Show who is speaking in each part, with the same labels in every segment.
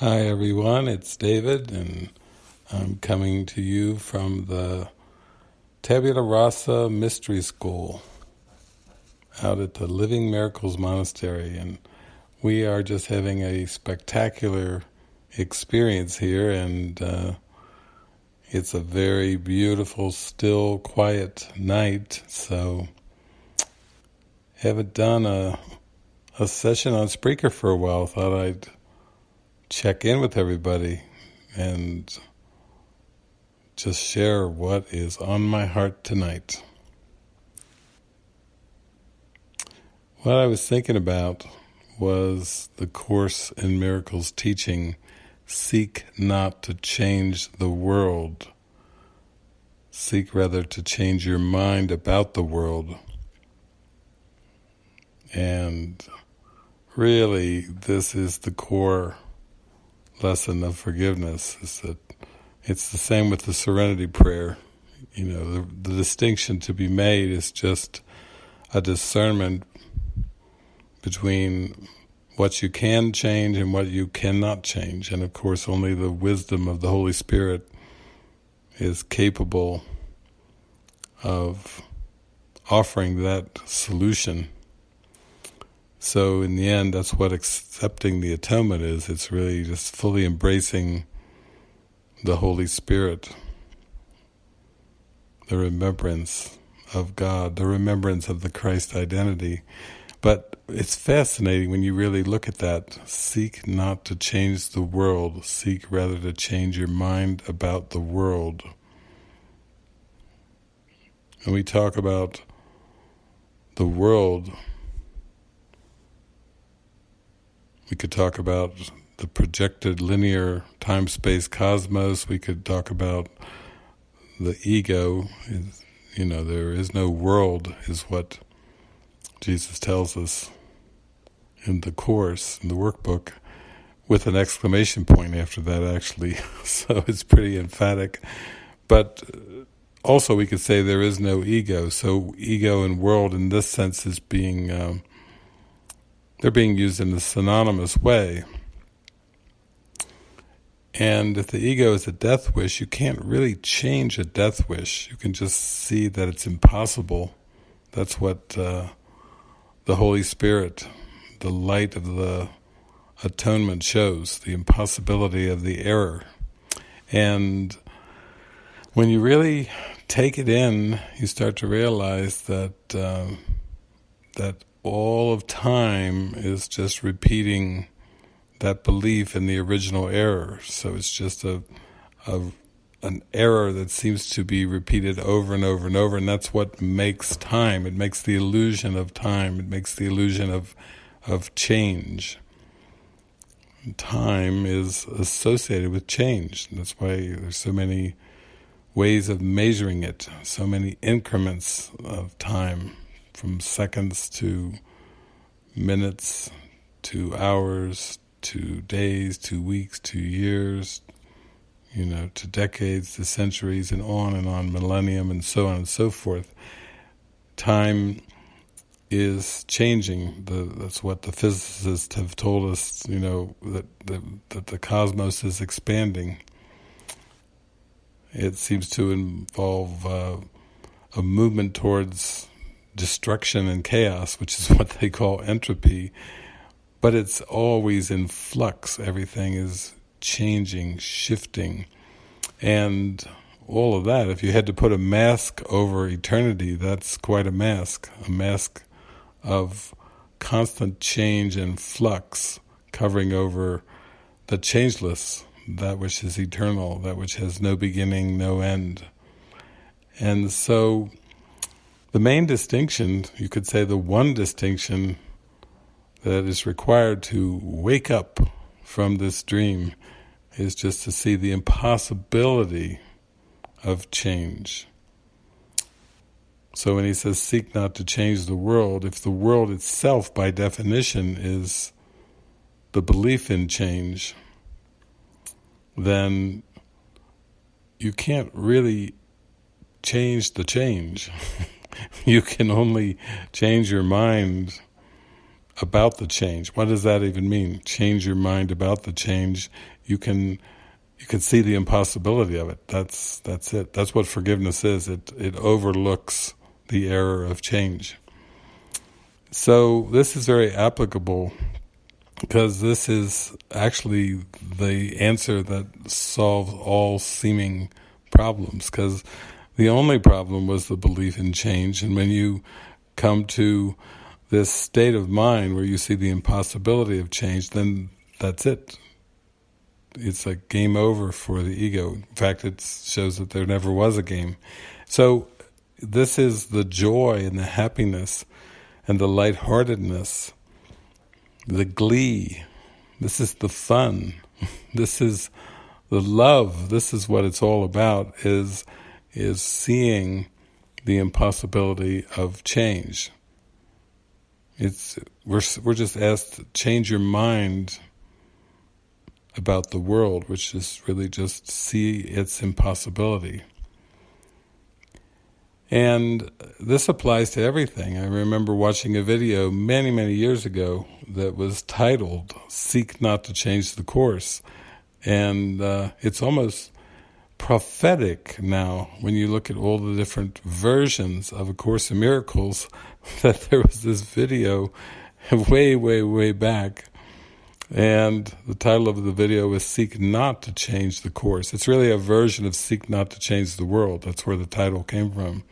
Speaker 1: Hi everyone, it's David and I'm coming to you from the Tabula Rasa Mystery School out at the Living Miracles Monastery and we are just having a spectacular experience here and uh, it's a very beautiful, still, quiet night so haven't done a, a session on Spreaker for a while, thought I'd check in with everybody and just share what is on my heart tonight. What I was thinking about was the Course in Miracles teaching, seek not to change the world, seek rather to change your mind about the world. And really, this is the core lesson of forgiveness is that it's the same with the serenity prayer. You know, the, the distinction to be made is just a discernment between what you can change and what you cannot change. And of course, only the wisdom of the Holy Spirit is capable of offering that solution so in the end, that's what accepting the atonement is. It's really just fully embracing the Holy Spirit, the remembrance of God, the remembrance of the Christ identity. But it's fascinating when you really look at that. Seek not to change the world, seek rather to change your mind about the world. And we talk about the world We could talk about the projected linear time-space cosmos. We could talk about the ego. You know, there is no world, is what Jesus tells us in the Course, in the workbook, with an exclamation point after that, actually. so it's pretty emphatic. But also we could say there is no ego. So ego and world in this sense is being... Um, they're being used in a synonymous way. And if the ego is a death wish, you can't really change a death wish. You can just see that it's impossible. That's what uh, the Holy Spirit, the light of the atonement shows, the impossibility of the error. And when you really take it in, you start to realize that uh, that all of time is just repeating that belief in the original error. So it's just a, a an error that seems to be repeated over and over and over, and that's what makes time. It makes the illusion of time. It makes the illusion of of change. Time is associated with change. That's why there's so many ways of measuring it, so many increments of time from seconds to minutes to hours to days to weeks to years, you know, to decades to centuries and on and on, millennium and so on and so forth. Time is changing. The, that's what the physicists have told us, you know, that, that, that the cosmos is expanding. It seems to involve uh, a movement towards destruction and chaos, which is what they call entropy, but it's always in flux. Everything is changing, shifting, and all of that. If you had to put a mask over eternity, that's quite a mask, a mask of constant change and flux covering over the changeless, that which is eternal, that which has no beginning, no end. And so the main distinction, you could say the one distinction that is required to wake up from this dream is just to see the impossibility of change. So when he says, seek not to change the world, if the world itself, by definition, is the belief in change, then you can't really change the change. you can only change your mind about the change. What does that even mean? Change your mind about the change. You can you can see the impossibility of it. That's that's it. That's what forgiveness is. It it overlooks the error of change. So this is very applicable because this is actually the answer that solves all seeming problems because the only problem was the belief in change and when you come to this state of mind where you see the impossibility of change then that's it it's like game over for the ego in fact it shows that there never was a game so this is the joy and the happiness and the lightheartedness the glee. This is the fun. This is the love. This is what it's all about, is, is seeing the impossibility of change. It's we're we're just asked to change your mind about the world, which is really just see its impossibility. And this applies to everything. I remember watching a video many, many years ago that was titled, Seek Not to Change the Course. And uh, it's almost prophetic now when you look at all the different versions of A Course in Miracles that there was this video way, way, way back and the title of the video is Seek Not to Change the Course. It's really a version of Seek Not to Change the World. That's where the title came from.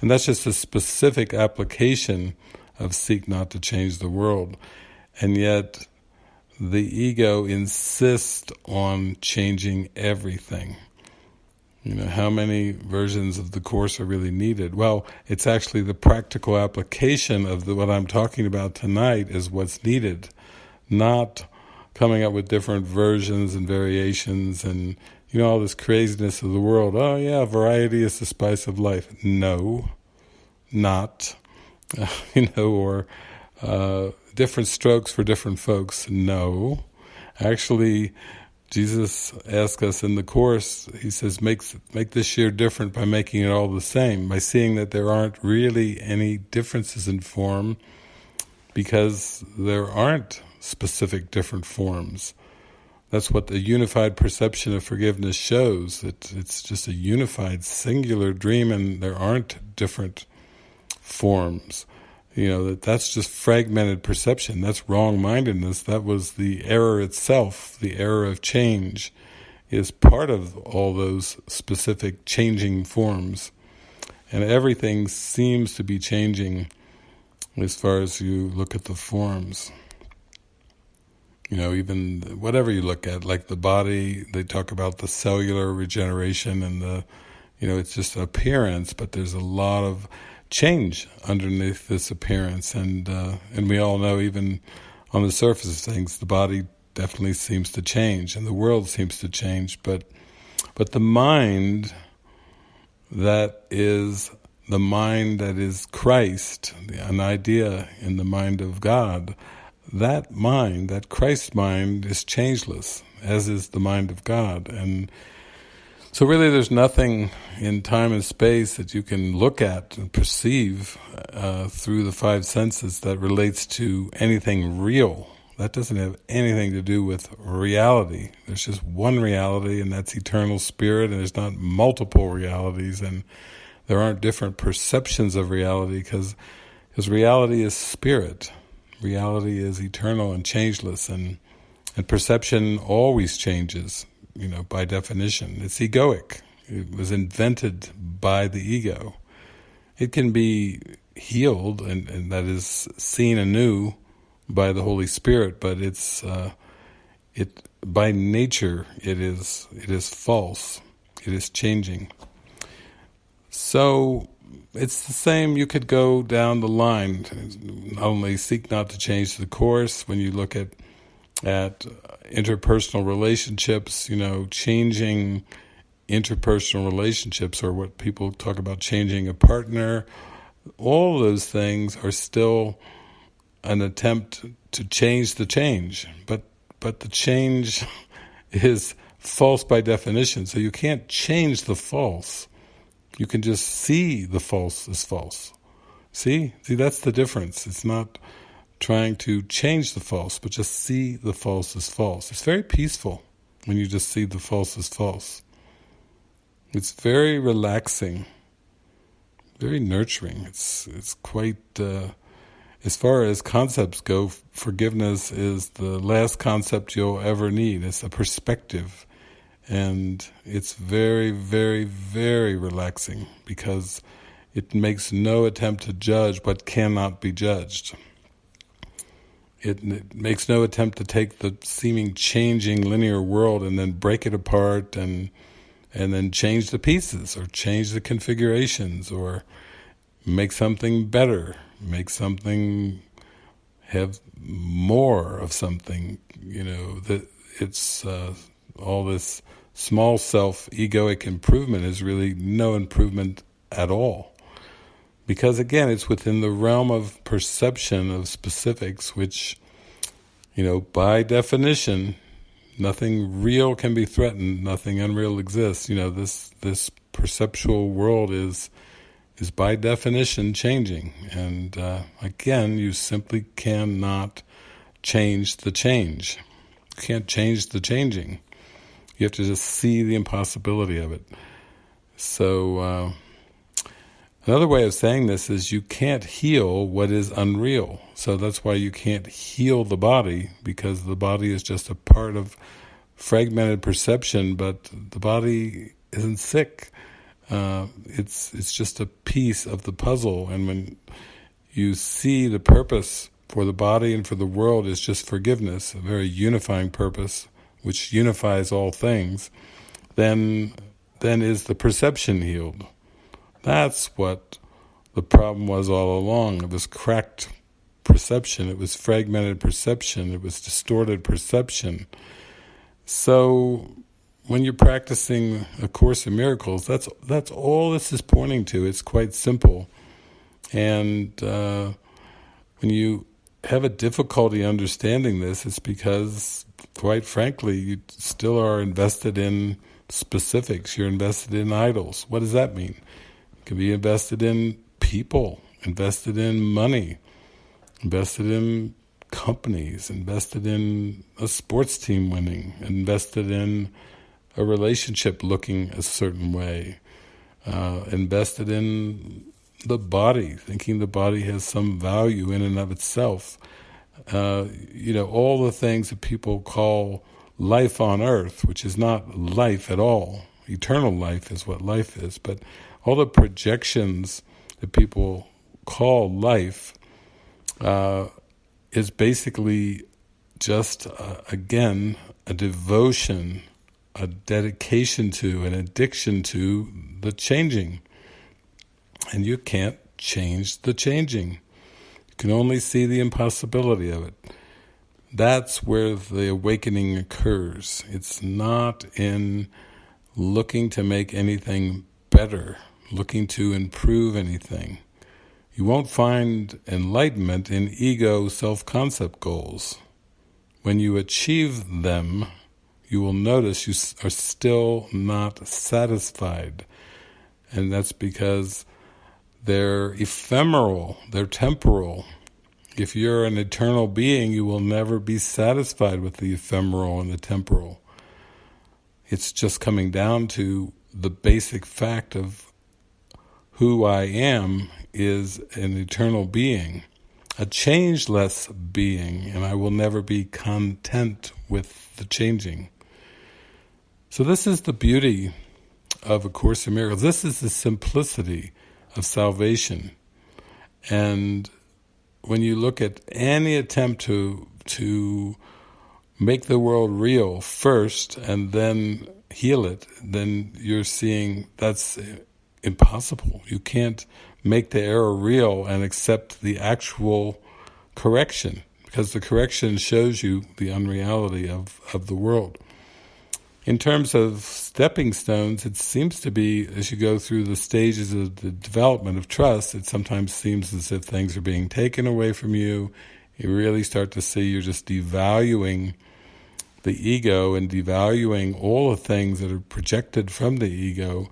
Speaker 1: And that's just a specific application of seek not to change the world. And yet the ego insists on changing everything. You know, how many versions of the Course are really needed? Well, it's actually the practical application of the, what I'm talking about tonight is what's needed, not coming up with different versions and variations and you know, all this craziness of the world. Oh yeah, variety is the spice of life. No, not. You know, or uh, different strokes for different folks. No. Actually, Jesus asks us in the Course, he says, make, make this year different by making it all the same, by seeing that there aren't really any differences in form because there aren't specific different forms. That's what the unified perception of forgiveness shows. That it's just a unified, singular dream, and there aren't different forms. You know, that that's just fragmented perception. That's wrong-mindedness. That was the error itself. The error of change is part of all those specific changing forms. And everything seems to be changing as far as you look at the forms you know, even whatever you look at, like the body, they talk about the cellular regeneration and the, you know, it's just appearance, but there's a lot of change underneath this appearance, and uh, and we all know even on the surface of things, the body definitely seems to change, and the world seems to change, but but the mind that is the mind that is Christ, an idea in the mind of God, that mind, that Christ mind, is changeless, as is the mind of God. And so really there's nothing in time and space that you can look at and perceive uh, through the five senses that relates to anything real. That doesn't have anything to do with reality. There's just one reality, and that's eternal spirit, and there's not multiple realities, and there aren't different perceptions of reality, because reality is spirit reality is eternal and changeless and and perception always changes, you know, by definition. It's egoic. It was invented by the ego. It can be healed and, and that is seen anew by the Holy Spirit, but it's uh, it by nature it is it is false. It is changing. So it's the same, you could go down the line, not only seek not to change the course, when you look at at interpersonal relationships, you know, changing interpersonal relationships or what people talk about changing a partner, all those things are still an attempt to change the change, but but the change is false by definition, so you can't change the false. You can just see the false as false. See? See, that's the difference. It's not trying to change the false, but just see the false as false. It's very peaceful when you just see the false as false. It's very relaxing, very nurturing. It's it's quite, uh, as far as concepts go, forgiveness is the last concept you'll ever need. It's a perspective. And it's very, very, very relaxing because it makes no attempt to judge what cannot be judged. It, makes no attempt to take the seeming changing linear world and then break it apart and and then change the pieces or change the configurations or make something better, make something have more of something, you know, that it's uh, all this small self egoic improvement is really no improvement at all. Because again, it's within the realm of perception of specifics, which, you know, by definition, nothing real can be threatened, nothing unreal exists. You know, this this perceptual world is is by definition changing, and uh, again, you simply cannot change the change. You can't change the changing. You have to just see the impossibility of it. So. Uh, Another way of saying this is you can't heal what is unreal. So that's why you can't heal the body because the body is just a part of fragmented perception, but the body isn't sick. Uh, it's it's just a piece of the puzzle, and when you see the purpose for the body and for the world is just forgiveness, a very unifying purpose, which unifies all things, then then is the perception healed. That's what the problem was all along. It was cracked perception, it was fragmented perception, it was distorted perception. So when you're practicing A Course in Miracles, that's that's all this is pointing to. It's quite simple. And uh, when you have a difficulty understanding this, it's because, quite frankly, you still are invested in specifics. You're invested in idols. What does that mean? Can be invested in people, invested in money, invested in companies, invested in a sports team winning, invested in a relationship looking a certain way, uh, invested in the body, thinking the body has some value in and of itself. Uh, you know, all the things that people call life on earth, which is not life at all. Eternal life is what life is, but all the projections that people call life uh, is basically just, uh, again, a devotion, a dedication to, an addiction to the changing. And you can't change the changing. You can only see the impossibility of it. That's where the awakening occurs. It's not in looking to make anything better looking to improve anything. You won't find enlightenment in ego self-concept goals. When you achieve them, you will notice you are still not satisfied. And that's because they're ephemeral, they're temporal. If you're an eternal being, you will never be satisfied with the ephemeral and the temporal. It's just coming down to the basic fact of who I am is an eternal being, a changeless being, and I will never be content with the changing. So this is the beauty of A Course in Miracles. This is the simplicity of salvation. And when you look at any attempt to to make the world real first and then heal it, then you're seeing that's impossible. You can't make the error real and accept the actual correction because the correction shows you the unreality of, of the world. In terms of stepping stones, it seems to be, as you go through the stages of the development of trust, it sometimes seems as if things are being taken away from you. You really start to see you're just devaluing the ego and devaluing all the things that are projected from the ego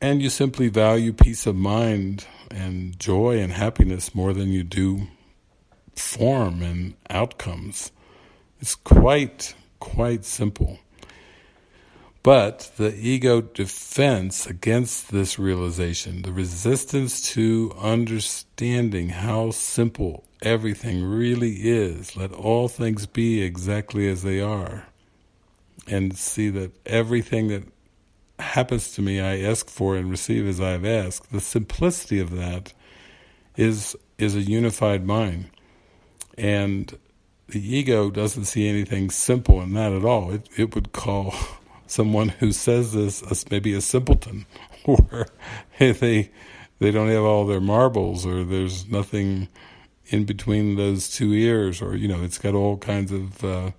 Speaker 1: and you simply value peace of mind and joy and happiness more than you do form and outcomes. It's quite, quite simple. But the ego defense against this realization, the resistance to understanding how simple everything really is, let all things be exactly as they are, and see that everything that happens to me I ask for and receive as I've asked, the simplicity of that is is a unified mind. And the ego doesn't see anything simple in that at all. It, it would call someone who says this as maybe a simpleton, or they they don't have all their marbles, or there's nothing in between those two ears, or you know, it's got all kinds of. Uh,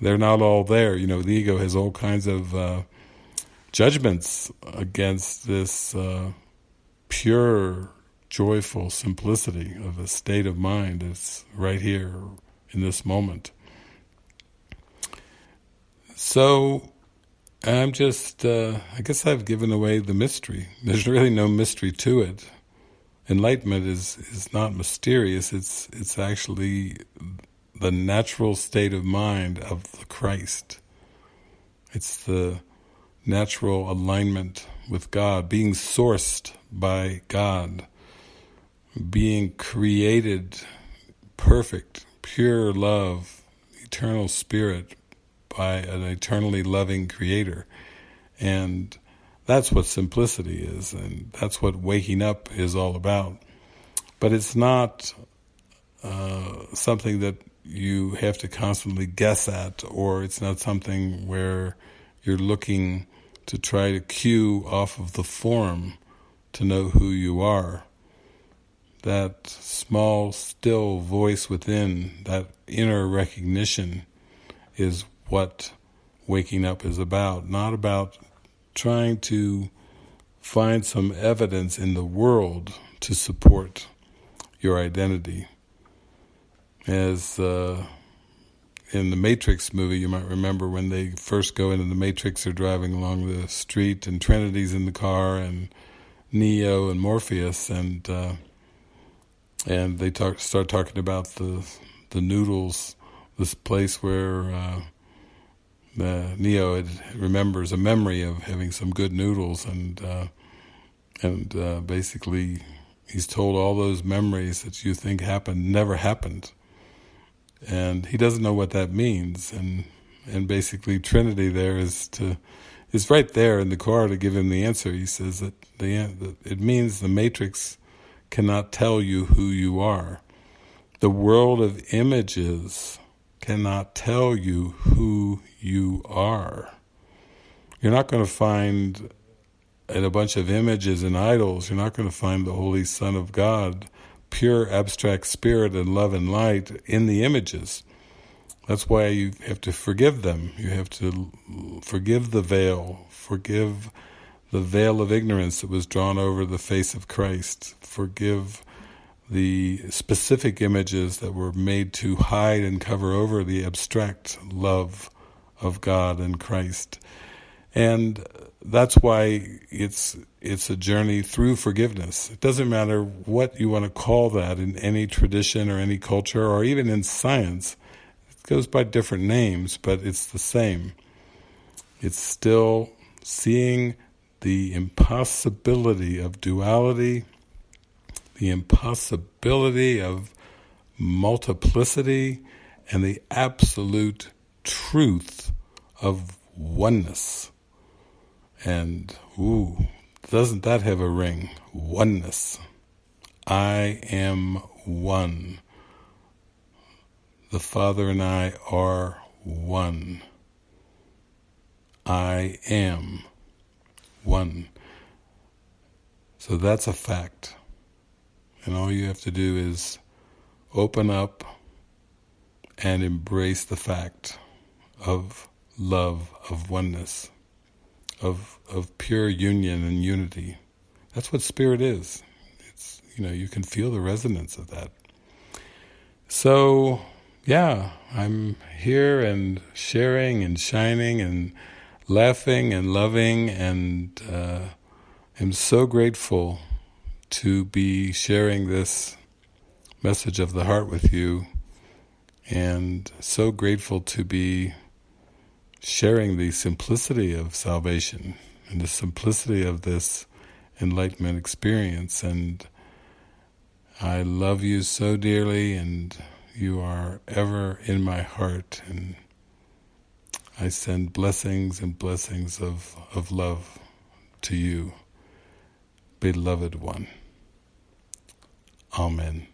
Speaker 1: they're not all there. You know, the ego has all kinds of uh, judgments against this uh, pure, joyful simplicity of a state of mind that's right here in this moment. So I'm just, uh, I guess I've given away the mystery. There's really no mystery to it. Enlightenment is, is not mysterious, it's, it's actually the natural state of mind of the Christ. It's the natural alignment with God, being sourced by God, being created perfect, pure love, eternal spirit, by an eternally loving creator. And that's what simplicity is, and that's what waking up is all about. But it's not uh, something that you have to constantly guess at, or it's not something where you're looking to try to cue off of the form to know who you are. That small, still voice within, that inner recognition is what waking up is about, not about trying to find some evidence in the world to support your identity. As uh, in the Matrix movie, you might remember when they first go into the Matrix, they're driving along the street, and Trinity's in the car, and Neo and Morpheus, and uh, and they talk, start talking about the the noodles, this place where uh, Neo remembers a memory of having some good noodles, and uh, and uh, basically he's told all those memories that you think happened never happened, and he doesn't know what that means, and and basically Trinity there is to is right there in the car to give him the answer. He says that the that it means the matrix cannot tell you who you are. The world of images cannot tell you who you are. You're not going to find in a bunch of images and idols, you're not going to find the Holy Son of God, pure abstract spirit and love and light in the images. That's why you have to forgive them. You have to forgive the veil, forgive the veil of ignorance that was drawn over the face of Christ, forgive the specific images that were made to hide and cover over the abstract love of God and Christ. And that's why it's it's a journey through forgiveness. It doesn't matter what you want to call that in any tradition or any culture or even in science. It goes by different names, but it's the same. It's still seeing the impossibility of duality the impossibility of multiplicity and the absolute truth of oneness. And, ooh, doesn't that have a ring? Oneness. I am one. The Father and I are one. I am one. So that's a fact. And all you have to do is open up and embrace the fact of love, of oneness, of of pure union and unity. That's what spirit is. It's you know, you can feel the resonance of that. So yeah, I'm here and sharing and shining and laughing and loving and uh, am so grateful to be sharing this message of the heart with you and so grateful to be sharing the simplicity of salvation and the simplicity of this enlightenment experience and I love you so dearly and you are ever in my heart and I send blessings and blessings of, of love to you, beloved one. Amen.